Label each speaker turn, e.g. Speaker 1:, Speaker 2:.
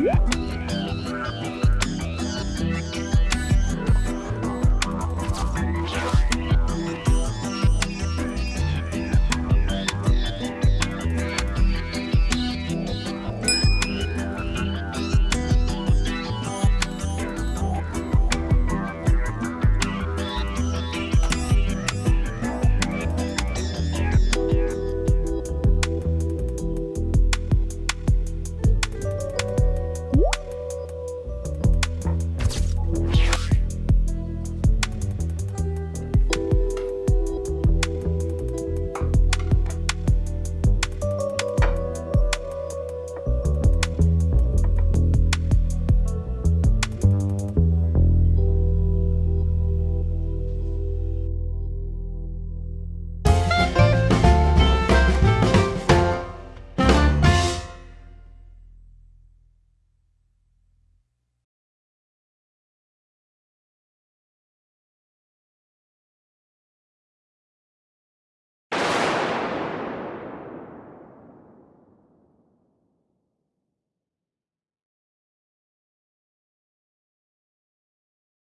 Speaker 1: Yeah.